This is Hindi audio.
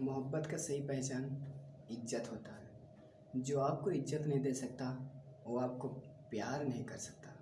मोहब्बत का सही पहचान इज़्ज़त होता है। जो आपको इज़्ज़त नहीं दे सकता, वो आपको प्यार नहीं कर सकता।